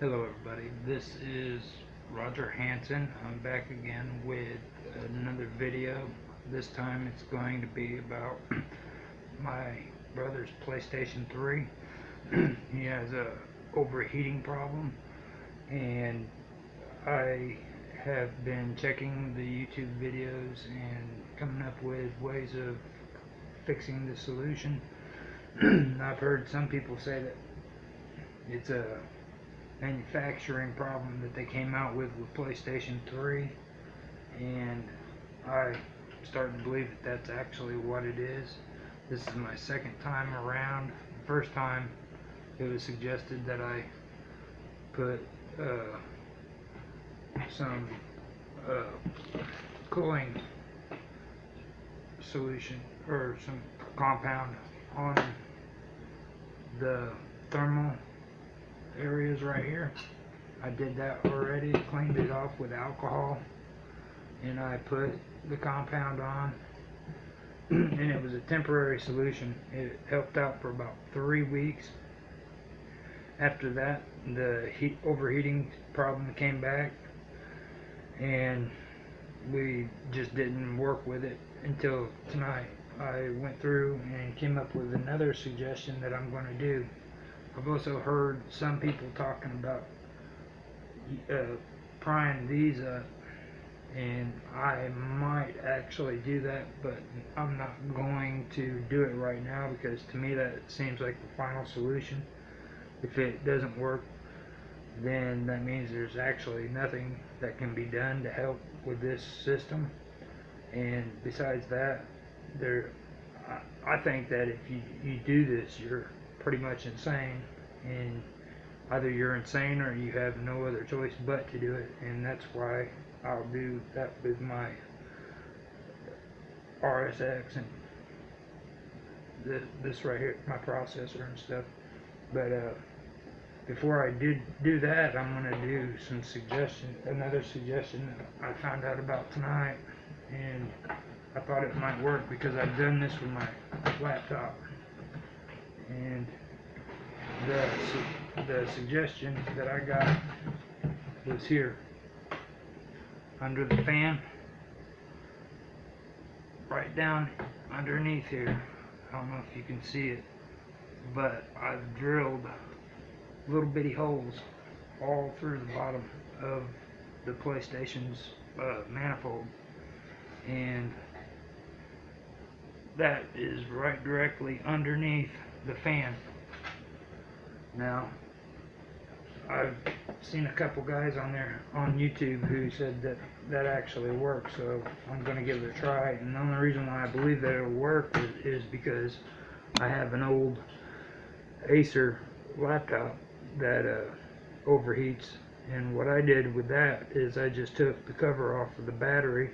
Hello everybody, this is Roger Hanson. I'm back again with another video. This time it's going to be about my brother's PlayStation 3. he has a overheating problem and I have been checking the YouTube videos and coming up with ways of fixing the solution. I've heard some people say that it's a manufacturing problem that they came out with with PlayStation 3 and I starting to believe that that's actually what it is. This is my second time around. The first time it was suggested that I put uh, some uh, cooling solution or some compound on the thermal areas right here. I did that already, cleaned it off with alcohol, and I put the compound on, and it was a temporary solution. It helped out for about three weeks. After that, the heat overheating problem came back, and we just didn't work with it until tonight. I went through and came up with another suggestion that I'm going to do. I've also heard some people talking about uh, prying these up and I might actually do that but I'm not going to do it right now because to me that seems like the final solution. If it doesn't work then that means there's actually nothing that can be done to help with this system. And besides that there I, I think that if you, you do this you're pretty much insane. And either you're insane or you have no other choice but to do it. And that's why I'll do that with my RSX and this, this right here my processor and stuff. But uh, before I did do that I'm gonna do some suggestion another suggestion that I found out about tonight. And I thought it might work because I've done this with my laptop and the, the suggestion that I got was here. Under the fan. Right down underneath here. I don't know if you can see it but I've drilled little bitty holes all through the bottom of the PlayStation's uh, manifold. And that is right directly underneath the fan now, I've seen a couple guys on there on YouTube who said that that actually works, so I'm going to give it a try. And the only reason why I believe that it'll work is, is because I have an old Acer laptop that uh, overheats. And what I did with that is I just took the cover off of the battery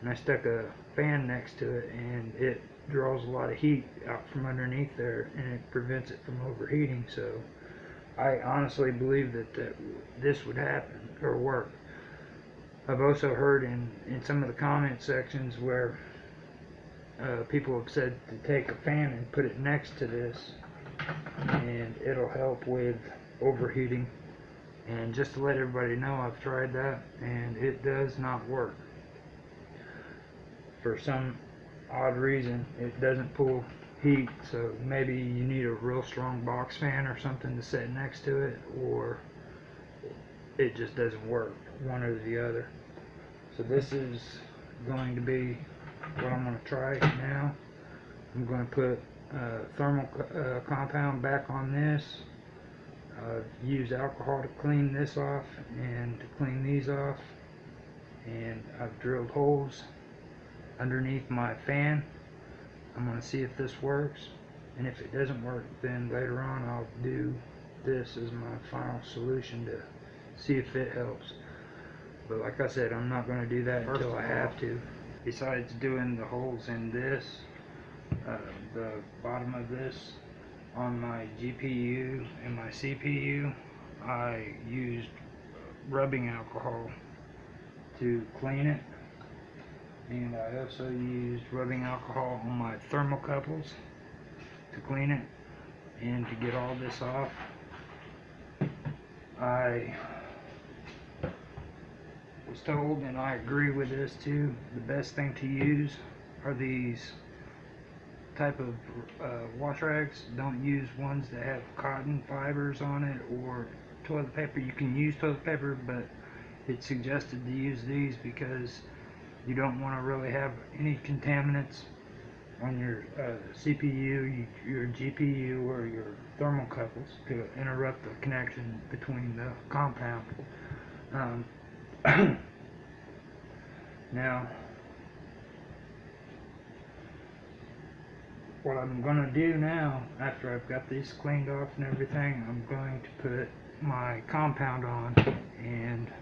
and I stuck a fan next to it and it draws a lot of heat out from underneath there and it prevents it from overheating so I honestly believe that, that this would happen or work. I've also heard in in some of the comment sections where uh, people have said to take a fan and put it next to this and it'll help with overheating. And just to let everybody know I've tried that and it does not work. For some odd reason it doesn't pull heat so maybe you need a real strong box fan or something to set next to it or it just doesn't work one or the other. So this is going to be what I'm going to try now. I'm going to put uh, thermal uh, compound back on this. Uh, use alcohol to clean this off and to clean these off. And I've drilled holes underneath my fan. I'm going to see if this works and if it doesn't work then later on I'll do this as my final solution to see if it helps. But like I said, I'm not going to do that First until I have to. Besides doing the holes in this, uh, the bottom of this on my GPU and my CPU, I used rubbing alcohol to clean it and I also used rubbing alcohol on my thermocouples to clean it and to get all this off I was told, and I agree with this too, the best thing to use are these type of uh, wash rags. Don't use ones that have cotton fibers on it or toilet paper. You can use toilet paper, but it's suggested to use these because you don't want to really have any contaminants on your uh, CPU, your GPU, or your thermocouples to interrupt the connection between the compound. Um, now, what I'm gonna do now, after I've got these cleaned off and everything, I'm going to put my compound on, and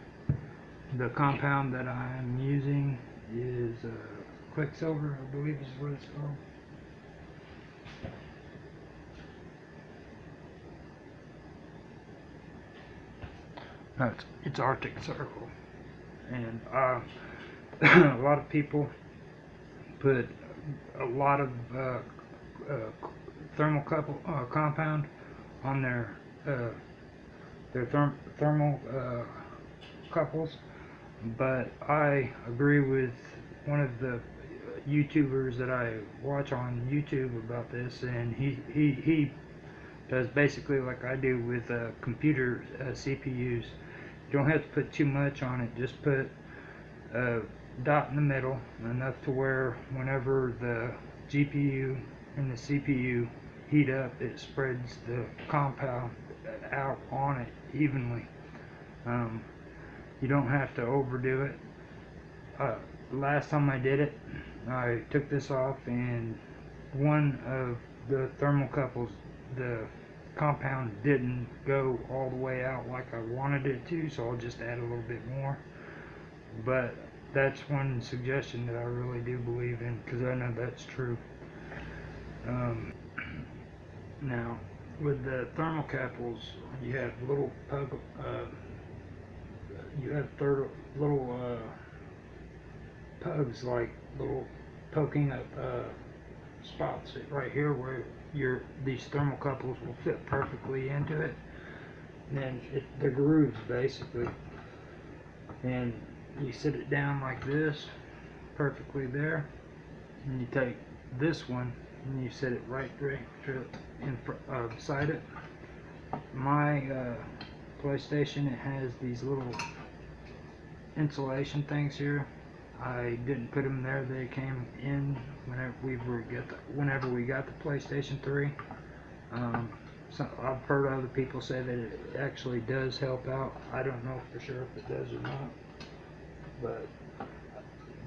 the compound that I'm using is uh, Quicksilver, I believe is what it's called. No, it's, it's Arctic Circle, and uh, a lot of people put a lot of uh, uh, thermal couple, uh, compound on their uh, their therm thermal uh, couples, but I agree with one of the YouTubers that I watch on YouTube about this, and he he he does basically like I do with uh, computer uh, CPUs. You don't have to put too much on it. Just put a dot in the middle, enough to where whenever the GPU and the CPU heat up, it spreads the compound out on it evenly. Um, you don't have to overdo it. Uh, last time I did it, I took this off and one of the thermocouples, the compound didn't go all the way out like I wanted it to, so I'll just add a little bit more. But that's one suggestion that I really do believe in because I know that's true. Um, now, with the thermocouples, you have little uh, you have third, little uh, pugs like little poking up uh, spots right here where your these thermocouples will fit perfectly into it. And then it, the grooves basically, and you sit it down like this, perfectly there, and you take this one and you set it right right in uh, beside it. My uh, PlayStation it has these little insulation things here. I didn't put them there; they came in whenever we were get the, whenever we got the PlayStation 3. Um, I've heard other people say that it actually does help out. I don't know for sure if it does or not, but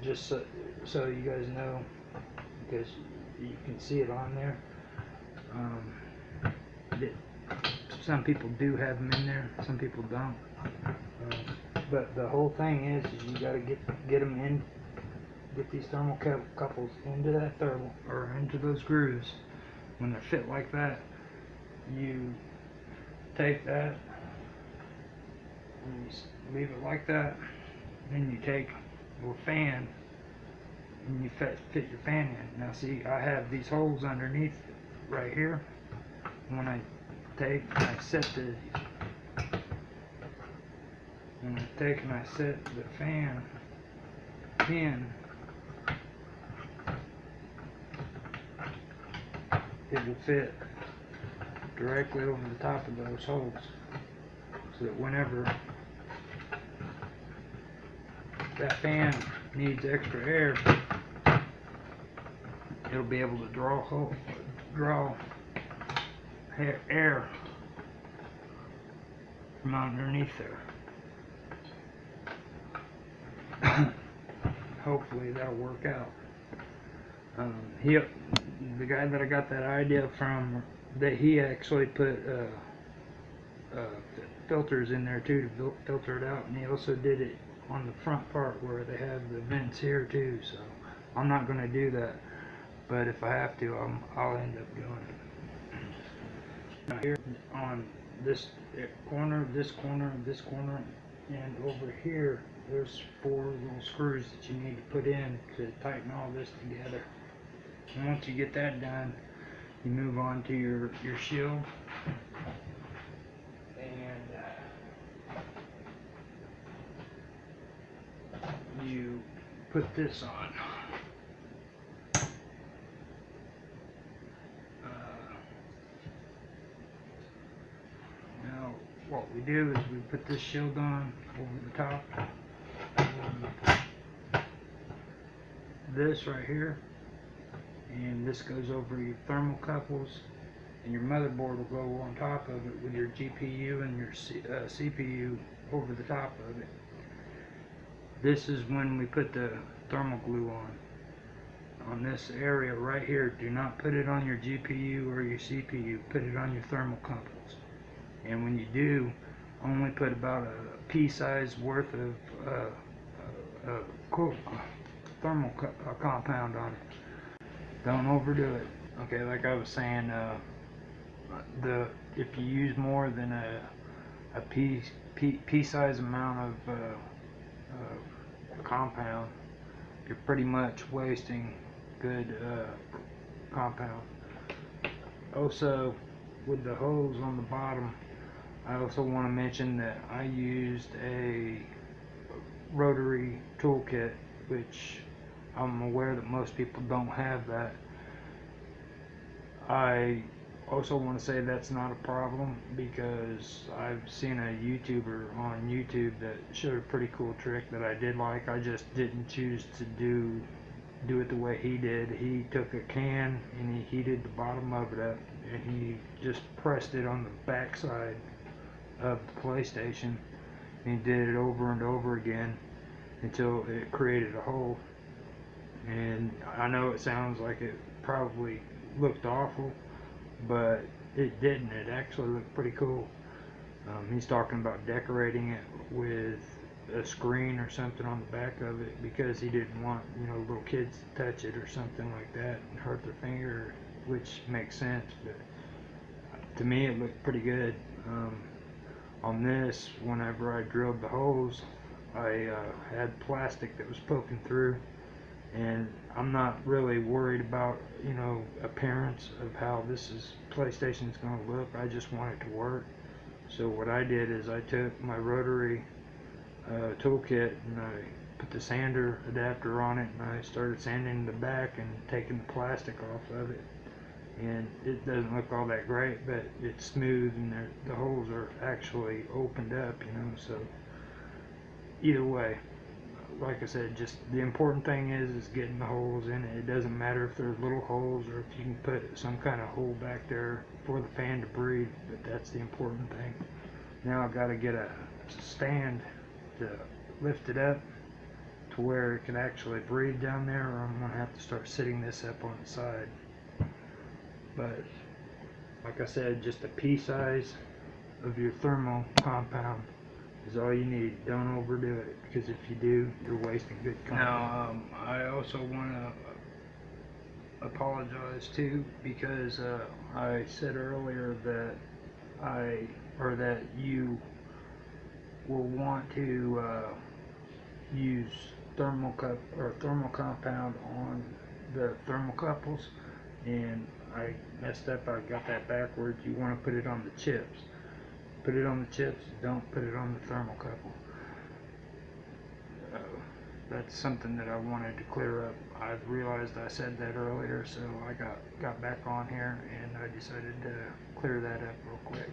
just so, so you guys know, because you can see it on there. Um, that some people do have them in there, some people don't. Uh, but the whole thing is, is you got to get get them in, get these thermal couples into that thermal or into those grooves. When they're fit like that, you take that and you leave it like that. Then you take your fan and you fit, fit your fan in. Now see, I have these holes underneath right here. When I take, I set the, when I take and I set the fan in, it will fit directly over the top of those holes. So that whenever that fan needs extra air, it'll be able to draw hole, draw air from underneath there. Hopefully that'll work out. Um, he, the guy that I got that idea from, that he actually put uh, uh, filters in there too to filter it out, and he also did it on the front part where they have the vents here too. So I'm not going to do that, but if I have to, I'm, I'll end up doing it. Now here on this corner, this corner, this corner, and over here, there's four little screws that you need to put in to tighten all this together. And once you get that done you move on to your your shield. And uh, you put this on. Uh, now, What we do is we put this shield on over the top. This right here, and this goes over your thermocouples, and your motherboard will go on top of it with your GPU and your C, uh, CPU over the top of it. This is when we put the thermal glue on. On this area right here, do not put it on your GPU or your CPU, put it on your thermocouples. And when you do, only put about a pea size worth of uh, uh, uh, co- thermal co- uh, compound on it. Don't overdo it. Okay, like I was saying, uh, the if you use more than a a pea pea, pea size amount of uh, uh, compound, you're pretty much wasting good compound. Also, with the holes on the bottom, I also want to mention that I used a rotary toolkit, which I'm aware that most people don't have that. I also want to say that's not a problem because I've seen a YouTuber on YouTube that showed a pretty cool trick that I did like. I just didn't choose to do do it the way he did. He took a can and he heated the bottom of it up and he just pressed it on the backside of the PlayStation and he did it over and over again until it created a hole. And I know it sounds like it probably looked awful, but it didn't. It actually looked pretty cool. Um, he's talking about decorating it with a screen or something on the back of it because he didn't want you know little kids to touch it or something like that and hurt their finger, which makes sense. But to me, it looked pretty good. Um, on this, whenever I drilled the holes, I uh, had plastic that was poking through and I'm not really worried about you know appearance of how this is PlayStation is going to look. I just want it to work. So what I did is I took my rotary uh, toolkit and I put the sander adapter on it and I started sanding the back and taking the plastic off of it. And it doesn't look all that great, but it's smooth and the holes are actually opened up, you know. So either way, like I said, just the important thing is is getting the holes in it. It doesn't matter if there's little holes or if you can put some kind of hole back there for the fan to breathe, but that's the important thing. Now I've got to get a stand to lift it up to where it can actually breathe down there or I'm going to have to start sitting this up on the side. But like I said, just a pea size of your thermal compound is all you need. Don't overdo it because if you do, you're wasting good compound. Now, um, I also want to apologize too because uh, I said earlier that I or that you will want to uh, use thermal cup or thermal compound on the thermocouples and I messed up I got that backwards you want to put it on the chips. Put it on the chips don't put it on the thermocouple uh, that's something that I wanted to clear up. I realized I said that earlier so I got got back on here and I decided to clear that up real quick